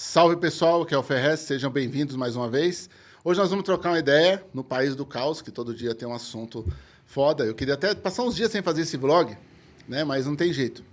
Salve pessoal, aqui é o Ferrez, sejam bem-vindos mais uma vez. Hoje nós vamos trocar uma ideia no País do Caos, que todo dia tem um assunto foda. Eu queria até passar uns dias sem fazer esse vlog, né? mas não tem jeito.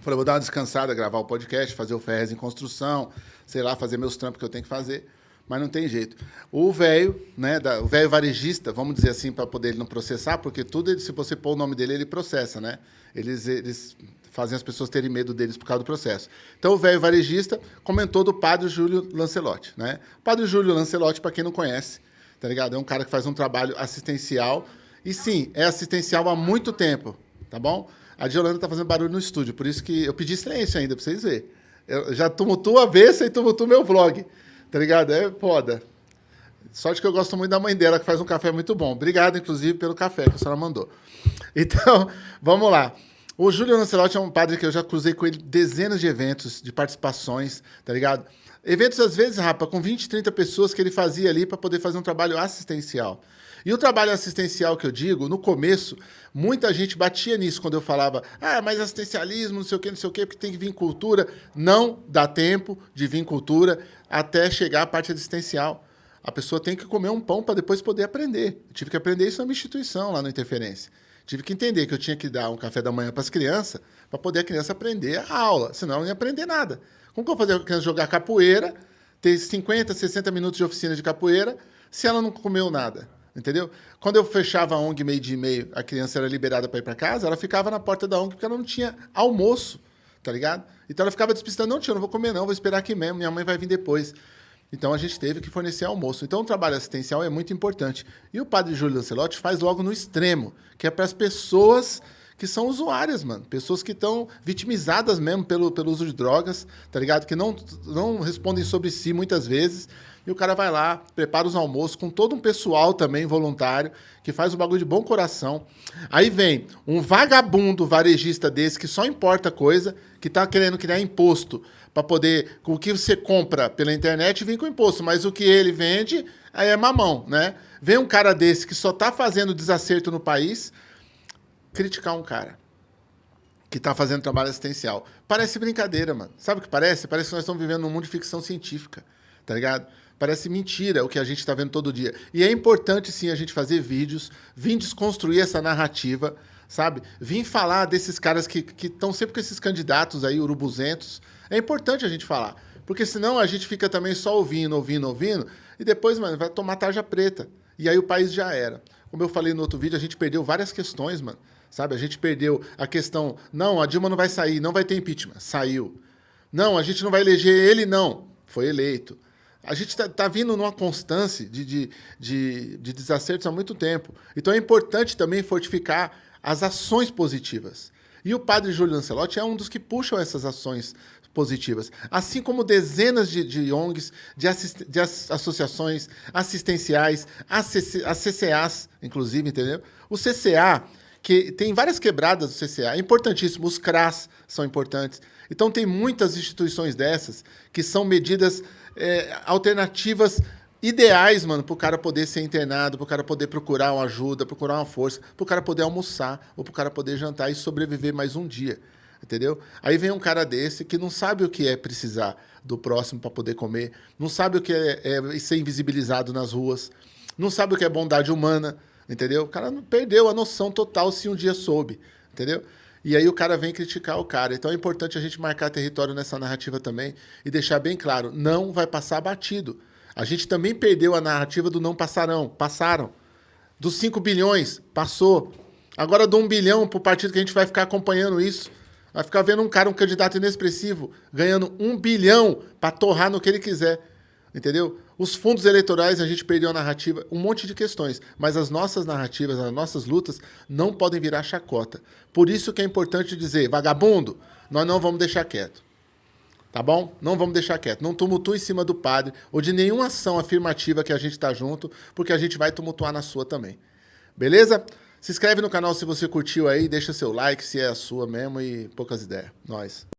Falei, vou dar uma descansada, gravar o podcast, fazer o Ferrez em construção, sei lá, fazer meus trampos que eu tenho que fazer, mas não tem jeito. O velho, né, da, o velho varejista, vamos dizer assim, para poder ele não processar, porque tudo, se você pôr o nome dele, ele processa, né? Eles, eles fazem as pessoas terem medo deles por causa do processo. Então, o velho varejista comentou do padre Júlio Lancelotti, né? O padre Júlio Lancelotti, para quem não conhece, tá ligado? É um cara que faz um trabalho assistencial, e sim, é assistencial há muito tempo, tá bom? A Diolanda tá fazendo barulho no estúdio, por isso que eu pedi silêncio ainda, para vocês verem. Eu já tumultuo a beça e tumultuo meu vlog, tá ligado? É foda. Sorte que eu gosto muito da mãe dela, que faz um café muito bom. Obrigado, inclusive, pelo café que a senhora mandou. Então, vamos lá. O Júlio Lancelotti é um padre que eu já cruzei com ele dezenas de eventos, de participações, tá ligado? Eventos, às vezes, rapa, com 20, 30 pessoas que ele fazia ali para poder fazer um trabalho assistencial. E o trabalho assistencial que eu digo, no começo, muita gente batia nisso quando eu falava, ah, mas assistencialismo, não sei o quê, não sei o quê, porque tem que vir cultura. Não dá tempo de vir cultura até chegar a parte assistencial. A pessoa tem que comer um pão para depois poder aprender. Eu tive que aprender isso na minha instituição, lá no Interferência. Tive que entender que eu tinha que dar um café da manhã para as crianças para poder a criança aprender a aula, senão ela não ia aprender nada. Como que eu vou fazer a criança jogar capoeira, ter 50, 60 minutos de oficina de capoeira, se ela não comeu nada? Entendeu? Quando eu fechava a ONG meio dia e meio, a criança era liberada para ir para casa, ela ficava na porta da ONG porque ela não tinha almoço, tá ligado? Então ela ficava despistando, não, eu não vou comer não, vou esperar aqui mesmo, minha mãe vai vir depois. Então a gente teve que fornecer almoço. Então o trabalho assistencial é muito importante. E o padre Júlio Lancelotti faz logo no extremo, que é para as pessoas que são usuárias, mano. Pessoas que estão vitimizadas mesmo pelo, pelo uso de drogas, tá ligado? Que não, não respondem sobre si muitas vezes. E o cara vai lá, prepara os almoços com todo um pessoal também voluntário, que faz o bagulho de bom coração. Aí vem um vagabundo varejista desse que só importa coisa, que tá querendo criar imposto para poder. O que você compra pela internet vem com imposto, mas o que ele vende aí é mamão, né? Vem um cara desse que só tá fazendo desacerto no país, criticar um cara que está fazendo trabalho assistencial. Parece brincadeira, mano. Sabe o que parece? Parece que nós estamos vivendo num mundo de ficção científica, tá ligado? Parece mentira o que a gente está vendo todo dia. E é importante, sim, a gente fazer vídeos, vir desconstruir essa narrativa, sabe? Vim falar desses caras que estão sempre com esses candidatos aí, urubuzentos, é importante a gente falar. Porque senão a gente fica também só ouvindo, ouvindo, ouvindo, e depois, mano, vai tomar tarja preta. E aí o país já era. Como eu falei no outro vídeo, a gente perdeu várias questões, mano. Sabe? A gente perdeu a questão, não, a Dilma não vai sair, não vai ter impeachment. Saiu. Não, a gente não vai eleger ele, não. Foi eleito. A gente está tá vindo numa constância de, de, de, de desacertos há muito tempo. Então é importante também fortificar as ações positivas. E o padre Júlio Lancelotti é um dos que puxam essas ações positivas, assim como dezenas de, de ONGs, de, assist, de associações assistenciais, as CCAs, inclusive, entendeu? O CCA, que tem várias quebradas do CCA, é importantíssimo, os CRAS são importantes. Então tem muitas instituições dessas que são medidas é, alternativas ideais, mano, para o cara poder ser internado, para o cara poder procurar uma ajuda, procurar uma força, para o cara poder almoçar, ou para o cara poder jantar e sobreviver mais um dia entendeu? Aí vem um cara desse que não sabe o que é precisar do próximo para poder comer, não sabe o que é, é, ser invisibilizado nas ruas, não sabe o que é bondade humana, entendeu? O cara perdeu a noção total se um dia soube, entendeu? E aí o cara vem criticar o cara. Então é importante a gente marcar território nessa narrativa também e deixar bem claro, não vai passar batido. A gente também perdeu a narrativa do não passarão, passaram. Dos 5 bilhões, passou. Agora do 1 um bilhão para o partido que a gente vai ficar acompanhando isso. Vai ficar vendo um cara, um candidato inexpressivo, ganhando um bilhão para torrar no que ele quiser. Entendeu? Os fundos eleitorais, a gente perdeu a narrativa, um monte de questões. Mas as nossas narrativas, as nossas lutas, não podem virar chacota. Por isso que é importante dizer, vagabundo, nós não vamos deixar quieto. Tá bom? Não vamos deixar quieto. Não tumultue em cima do padre ou de nenhuma ação afirmativa que a gente está junto, porque a gente vai tumultuar na sua também. Beleza? Se inscreve no canal se você curtiu aí, deixa seu like se é a sua mesmo e poucas ideias. Nós.